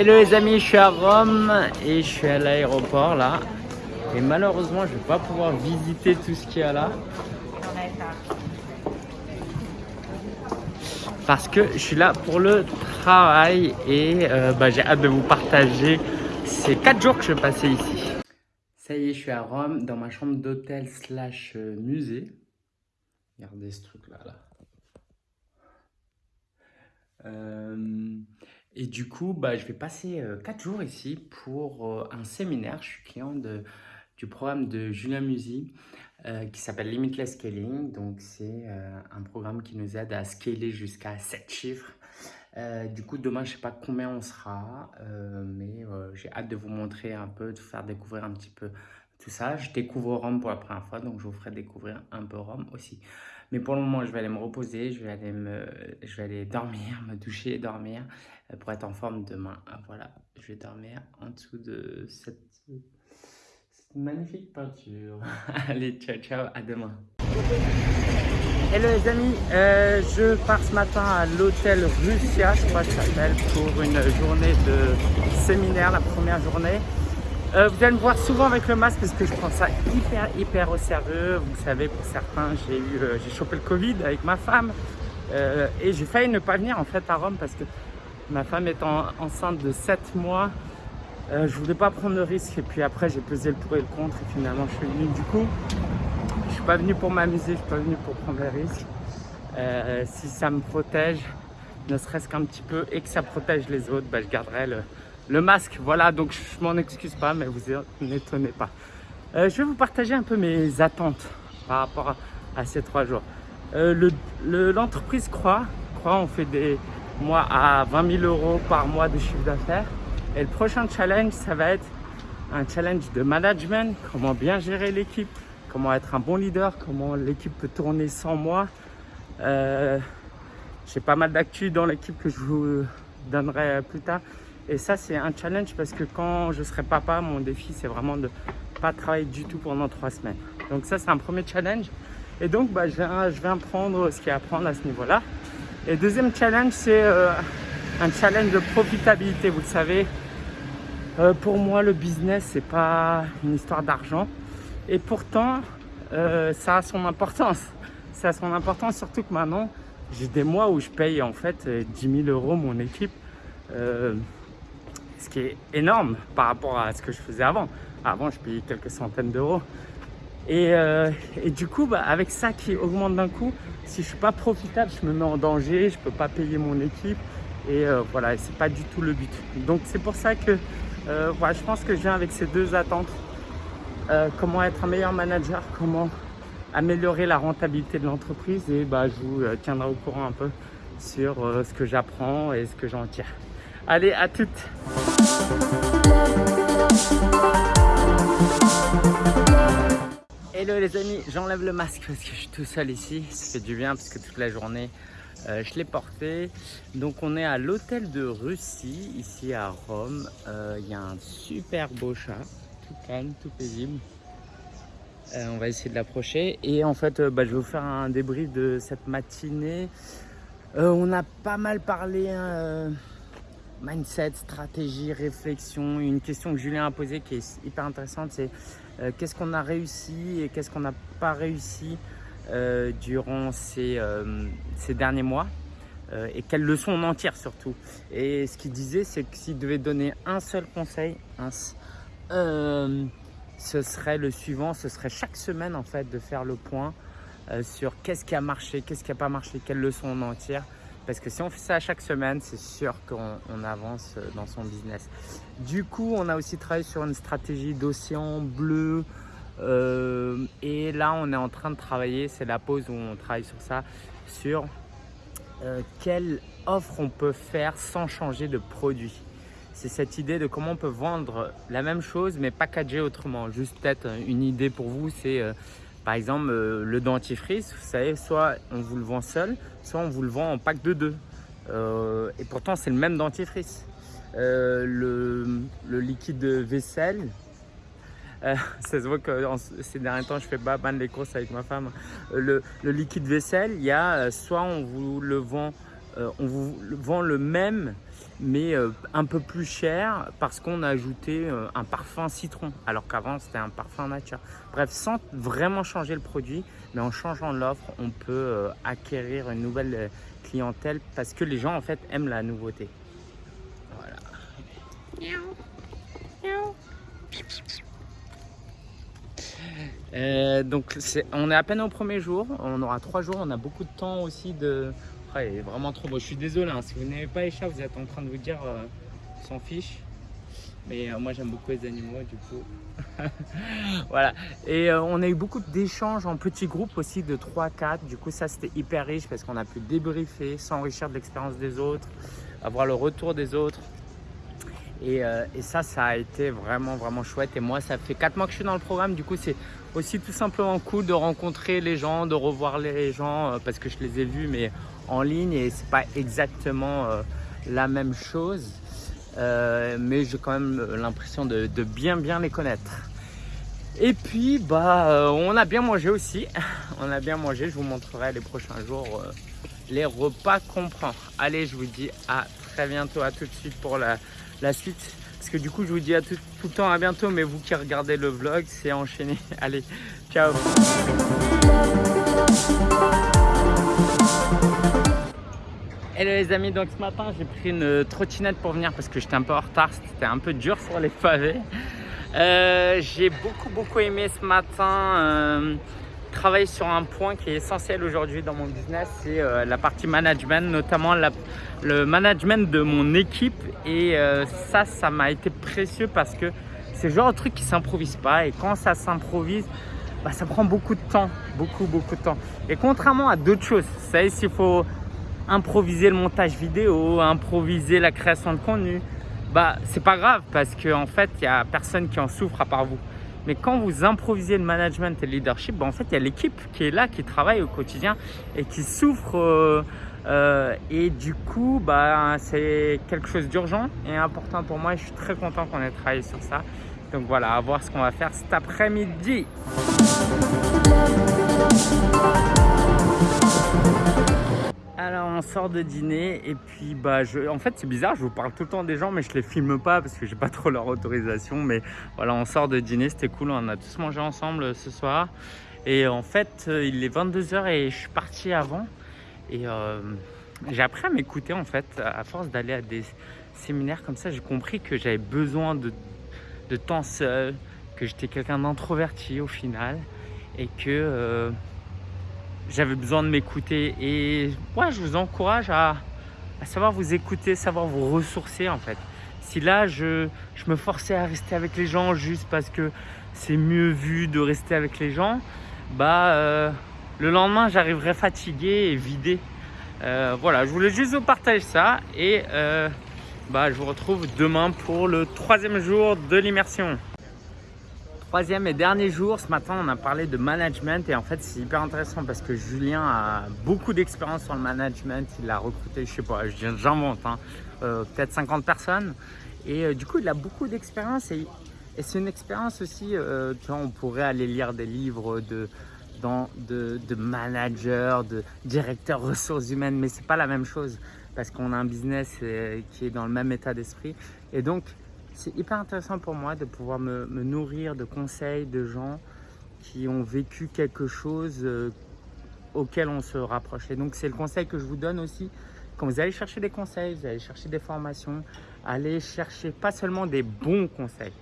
Hello les amis, je suis à Rome et je suis à l'aéroport là. Et malheureusement, je vais pas pouvoir visiter tout ce qu'il y a là. Parce que je suis là pour le travail et euh, bah, j'ai hâte de vous partager ces 4 jours que je passer ici. Ça y est, je suis à Rome dans ma chambre d'hôtel slash euh, musée. Regardez ce truc là. là. Euh, et du coup, bah, je vais passer 4 jours ici pour un séminaire. Je suis client du programme de Julien Musi euh, qui s'appelle Limitless Scaling. Donc, c'est euh, un programme qui nous aide à scaler jusqu'à 7 chiffres. Euh, du coup, demain, je ne sais pas combien on sera, mais j'ai hâte de vous montrer un peu, de vous faire découvrir un petit peu tout ça. Je découvre Rome pour la première fois, donc je vous ferai découvrir un peu Rome aussi. Mais pour le moment, je vais aller me reposer, je vais aller, me, je vais aller dormir, me doucher dormir pour être en forme demain. Voilà, je vais dormir en dessous de cette magnifique peinture. Allez, ciao, ciao, à demain. Hello les amis, euh, je pars ce matin à l'hôtel Russia, je crois que ça s'appelle, pour une journée de séminaire, la première journée. Euh, vous allez me voir souvent avec le masque parce que je prends ça hyper hyper au sérieux. Vous savez, pour certains, j'ai eu, euh, j'ai chopé le Covid avec ma femme et j'ai failli ne pas venir en fait à Rome parce que ma femme est enceinte de 7 mois euh, je voulais pas prendre le risque et puis après j'ai pesé le pour et le contre et finalement je suis venu. Du coup, je suis pas venu pour m'amuser, je suis pas venu pour prendre les risques. Euh, si ça me protège, ne serait-ce qu'un petit peu et que ça protège les autres, bah, je garderai le, masque. Voilà, donc je m'en excuse pas, mais vous n'étonnez pas. Euh, je vais vous partager un peu mes attentes par rapport à, ces trois jours. L'entreprise croit, croit, on fait des mois à 20 000 euros par mois de chiffre d'affaires. Et le prochain challenge, ça va être un challenge de management, comment bien gérer l'équipe, comment être un bon leader, comment l'équipe peut tourner sans moi. Euh, j'ai pas mal d'actu dans l'équipe que je vous donnerai plus tard. Et ça, c'est un challenge parce que quand je serai papa, mon défi, c'est vraiment de pas travailler du tout pendant trois semaines. Donc ça, c'est un premier challenge. Et donc, bah, je, vais, je apprendre ce qu'il y a à apprendre à ce niveau-là. Et deuxième challenge, c'est euh, un challenge de profitabilité. Vous le savez, euh, pour moi, le business, c'est pas une histoire d'argent. Et pourtant, euh, ça a son importance. Ça a son importance, surtout que maintenant, j'ai des mois où je paye en fait 10 000 euros mon équipe. Euh, ce qui est énorme par rapport à ce que je faisais avant. Avant, je payais quelques centaines d'euros. Et, et, du coup, bah, avec ça qui augmente d'un coup, si je suis pas profitable, je me mets en danger, je peux pas payer mon équipe. Et voilà, c'est pas du tout le but. Donc c'est pour ça que euh, je pense que je viens avec ces deux attentes. Euh, comment être un meilleur manager, comment améliorer la rentabilité de l'entreprise et bah, je vous euh, tiendrai au courant un peu sur ce que j'apprends et ce que j'en tire. Allez, à toutes Hello les amis, j'enlève le masque parce que je suis tout seul ici, ça fait du bien parce que toute la journée euh, je l'ai porté. Donc on est à l'hôtel de Russie, ici à Rome. Euh, il y a un super beau chat, tout calme, tout paisible. Euh, on va essayer de l'approcher. Et en fait, bah, je vais vous faire un débrief de cette matinée. on a pas mal parlé hein, mindset, stratégie, réflexion. Une question que Julien a posée qui est hyper intéressante, c'est qu'est-ce qu'on a réussi et qu'est-ce qu'on n'a pas réussi euh, durant ces, euh, ces, derniers mois euh, et quelles leçons on en tire surtout. Et ce qu'il disait, c'est que s'il devait donner un seul conseil, ce serait le suivant, ce serait chaque semaine en fait de faire le point sur qu'est-ce qui a marché, qu'est-ce qui n'a pas marché, quelles leçons on en tire. Parce que si on fait ça chaque semaine, c'est sûr qu'on avance dans son business. Du coup, on a aussi travaillé sur une stratégie d'océan bleu, euh, et là, on est en train de travailler, c'est la pause où on travaille sur ça, sur euh, quelle offre on peut faire sans changer de produit. C'est cette idée de comment on peut vendre la même chose mais packager autrement. Juste peut-être une idée pour vous, c'est euh, par exemple le dentifrice, vous savez, soit on vous le vend seul, soit on vous le vend en pack de deux. et pourtant, c'est le même dentifrice. le, le, liquide vaisselle, euh, ça se voit que ces derniers temps, je fais pas mal les courses avec ma femme. Euh, le, liquide vaisselle, il y a euh, soit on vous le vend euh, on vous vend le même mais euh, un peu plus cher parce qu'on a ajouté euh, un parfum citron alors qu'avant c'était un parfum nature. Bref, sans vraiment changer le produit, mais en changeant l'offre, on peut acquérir une nouvelle clientèle parce que les gens en fait aiment la nouveauté. Voilà. donc on est à peine au premier jour, on aura trois jours, on a beaucoup de temps aussi de, est vraiment trop beau. Je suis désolé, hein, si vous n'avez pas les chats, vous êtes en train de vous dire euh, s'en fiche. Mais euh, moi j'aime beaucoup les animaux du coup. voilà. Et euh, on a eu beaucoup d'échanges en petits groupes aussi de 3-4. Du coup ça c'était hyper riche parce qu'on a pu débriefer, s'enrichir de l'expérience des autres, avoir le retour des autres. Et, et, ça, ça a été vraiment, vraiment chouette. Et moi, ça fait 4 mois que je suis dans le programme. Du coup, c'est aussi tout simplement cool de rencontrer les gens, de revoir les gens parce que je les ai vus, mais en ligne et c'est pas exactement euh, la même chose. Euh, mais j'ai quand même l'impression de, bien bien les connaître. Et puis bah euh, on a bien mangé aussi. on a bien mangé, je vous montrerai les prochains jours les repas qu'on prend. Allez, je vous dis à très bientôt, à tout de suite pour la suite. Parce que du coup, je vous dis à tout, tout, le temps à bientôt, mais vous qui regardez le vlog, c'est enchaîné. Allez, ciao Hello les amis, donc ce matin j'ai pris une trottinette pour venir parce que j'étais un peu en retard, c'était un peu dur sur les pavés. Euh, j'ai beaucoup beaucoup aimé ce matin euh, travailler sur un point qui est essentiel aujourd'hui dans mon business, c'est euh, la partie management, notamment le management de mon équipe et ça, ça m'a été précieux parce que c'est le genre de truc qui s'improvise pas et quand ça s'improvise, bah, ça prend beaucoup de temps, beaucoup beaucoup de temps. Et contrairement à d'autres choses, vous savez s'il faut improviser le montage vidéo, improviser la création de contenu, bah c'est pas grave parce qu'en en fait il y a personne qui en souffre à part vous. Mais quand vous improvisez le management et le leadership, bah, en fait il y a l'équipe qui est là, qui travaille au quotidien et qui souffre. Euh, euh, et du coup, bah, c'est quelque chose d'urgent et important pour moi. Et je suis très content qu'on ait travaillé sur ça. Donc voilà, à voir ce qu'on va faire cet après-midi. Alors on sort de dîner et puis bah je, en fait c'est bizarre, je vous parle tout le temps des gens mais je les filme pas parce que j'ai pas trop leur autorisation. Mais voilà, on sort de dîner, c'était cool, on a tous mangé ensemble euh, ce soir. Et en fait euh, il est 22h et je suis parti avant et euh, j'ai appris à m'écouter en fait à force d'aller à des séminaires comme ça. J'ai compris que j'avais besoin de, de temps seul, que j'étais quelqu'un d'introverti au final et que j'avais besoin de m'écouter et ouais, je vous encourage à, savoir vous écouter, savoir vous ressourcer en fait. Si là, je, je me forçais à rester avec les gens juste parce que c'est mieux vu de rester avec les gens, bah euh, le lendemain, j'arriverai fatigué et vidé. Euh, voilà, je voulais juste vous partager ça et euh, bah, je vous retrouve demain pour le troisième jour de l'immersion. Troisième et dernier jour, ce matin on a parlé de management et en fait c'est hyper intéressant parce que Julien a beaucoup d'expérience sur le management, il a recruté, je sais pas, j'invente, hein, euh, peut-être 50 personnes. Et euh, du coup il a beaucoup d'expérience et, c'est une expérience aussi, euh, tu vois, on pourrait aller lire des livres de, de, de managers, de directeurs ressources humaines mais c'est pas la même chose parce qu'on a un business qui est dans le même état d'esprit. Et donc c'est hyper intéressant pour moi de pouvoir me, nourrir de conseils de gens qui ont vécu quelque chose euh, auquel on se rapproche. Et donc, c'est le conseil que je vous donne aussi. Quand vous allez chercher des conseils, vous allez chercher des formations, allez chercher pas seulement des bons conseils,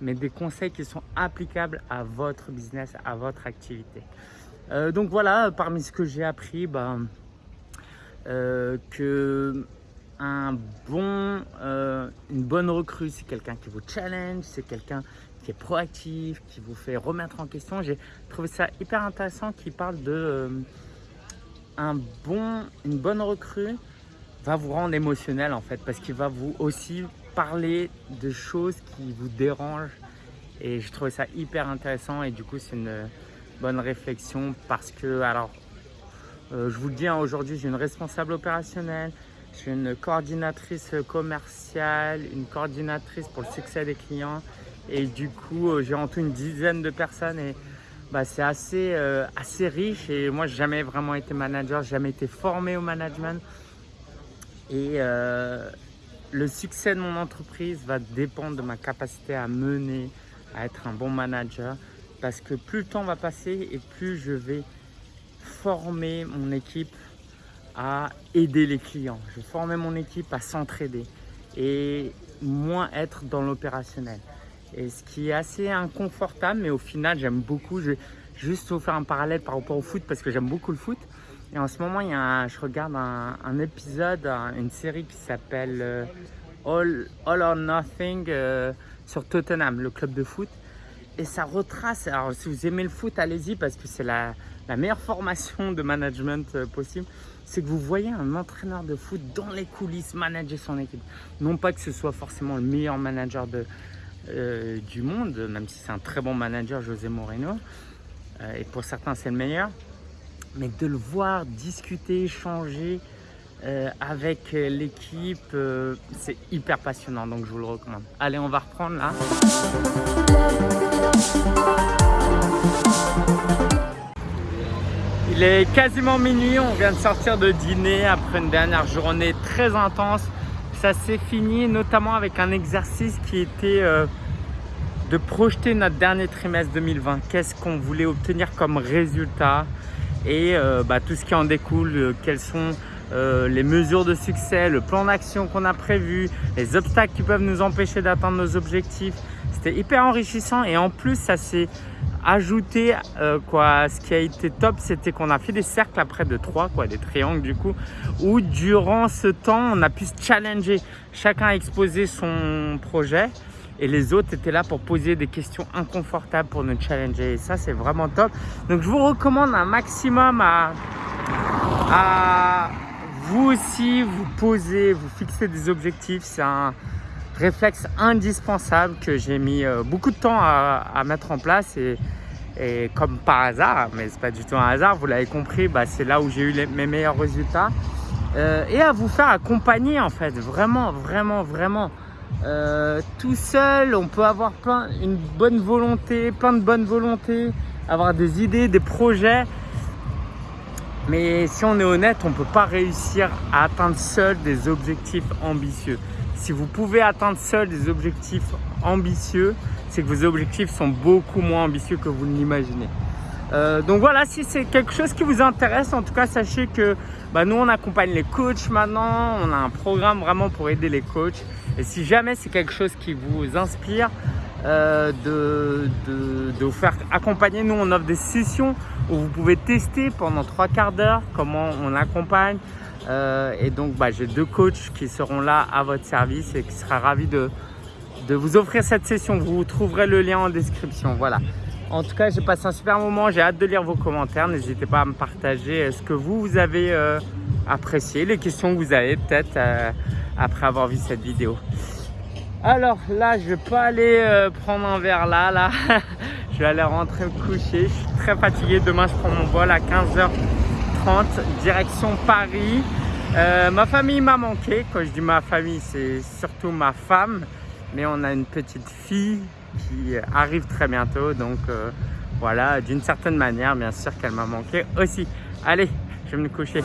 mais des conseils qui sont applicables à votre business, à votre activité. Euh, donc voilà, parmi ce que j'ai appris, ben, euh, que un bon, euh, une bonne recrue, c'est quelqu'un qui vous challenge, c'est quelqu'un qui est proactif, qui vous fait remettre en question. J'ai trouvé ça hyper intéressant qui parle de euh, un bon, une bonne recrue va vous rendre émotionnel en fait parce qu'il va vous aussi parler de choses qui vous dérangent. Et je trouvais ça hyper intéressant. Et du coup c'est une bonne réflexion parce que alors euh, je vous le dis hein, aujourd'hui j'ai une responsable opérationnelle je suis une coordinatrice commerciale, une coordinatrice pour le succès des clients. Et du coup, euh, j'ai en tout une dizaine de personnes et bah, c'est assez, euh, assez riche. Et moi, j'ai jamais vraiment été manager, jamais été formé au management. Et euh, le succès de mon entreprise va dépendre de ma capacité à mener, à être un bon manager. Parce que plus le temps va passer et plus je vais former mon équipe à aider les clients. Je vais former mon équipe à s'entraider et moins être dans l'opérationnel. Et ce qui est assez inconfortable, mais au final, j'aime beaucoup. Je vais juste vous faire un parallèle par rapport au foot parce que j'aime beaucoup le foot. Et en ce moment, il y a je regarde un, épisode, une série qui s'appelle euh, All, or Nothing euh, sur Tottenham, le club de foot. Et ça retrace, alors si vous aimez le foot, allez-y parce que c'est la, la, meilleure formation de management euh, possible. C'est que vous voyez un entraîneur de foot dans les coulisses manager son équipe. Non pas que ce soit forcément le meilleur manager de, du monde, même si c'est un très bon manager, José Moreno. et pour certains, c'est le meilleur mais de le voir discuter, échanger euh, avec l'équipe, euh, c'est hyper passionnant, donc je vous le recommande. Allez, on va reprendre là. Il est quasiment minuit, on vient de sortir de dîner après une dernière journée très intense. Ça s'est fini notamment avec un exercice qui était euh, de projeter notre dernier trimestre 2020. Qu'est-ce qu'on voulait obtenir comme résultat? Et euh, bah, tout ce qui en découle, euh, quelles sont les mesures de succès, le plan d'action qu'on a prévu, les obstacles qui peuvent nous empêcher d'atteindre nos objectifs. C'était hyper enrichissant et en plus ça s'est ajouté quoi. Ce qui a été top, c'était qu'on a fait des cercles après de trois, quoi, des triangles du coup, où durant ce temps, on a pu se challenger. Chacun a exposé son projet et les autres étaient là pour poser des questions inconfortables pour nous challenger et ça c'est vraiment top donc je vous recommande un maximum à, à vous aussi vous poser vous fixer des objectifs c'est un réflexe indispensable que j'ai mis euh, beaucoup de temps à, mettre en place et, comme par hasard mais c'est pas du tout un hasard vous l'avez compris bah, c'est là où j'ai eu mes meilleurs résultats euh, et à vous faire accompagner en fait vraiment vraiment vraiment euh, tout seul, on peut avoir plein, une bonne volonté, plein de bonne volonté, avoir des idées, des projets. Mais si on est honnête, on ne peut pas réussir à atteindre seul des objectifs ambitieux. Si vous pouvez atteindre seul des objectifs ambitieux, c'est que vos objectifs sont beaucoup moins ambitieux que vous ne l'imaginez. Euh, donc voilà, si c'est quelque chose qui vous intéresse, en tout cas, sachez que bah, nous, on accompagne les coachs maintenant. On a un programme vraiment pour aider les coachs. Et si jamais c'est quelque chose qui vous inspire, euh, de, vous faire accompagner, nous, on offre des sessions où vous pouvez tester pendant trois quarts d'heure comment on accompagne. Euh, et donc, bah, j'ai deux coachs qui seront là à votre service et qui sera ravis de, vous offrir cette session. Vous trouverez le lien en description. Voilà. En tout cas, j'ai passé un super moment. J'ai hâte de lire vos commentaires. N'hésitez pas à me partager ce que vous, vous avez euh, apprécié, les questions que vous avez peut-être euh, après avoir vu cette vidéo. Alors là, je vais pas aller euh, prendre un verre là, là. je vais aller rentrer me coucher. Je suis très fatigué. Demain, je prends mon vol à 15h30, direction Paris. ma famille m'a manqué. Quand je dis ma famille, c'est surtout ma femme. Mais on a une petite fille qui arrive très bientôt. Donc euh, voilà, d'une certaine manière, bien sûr qu'elle m'a manqué aussi. Allez, je vais me coucher.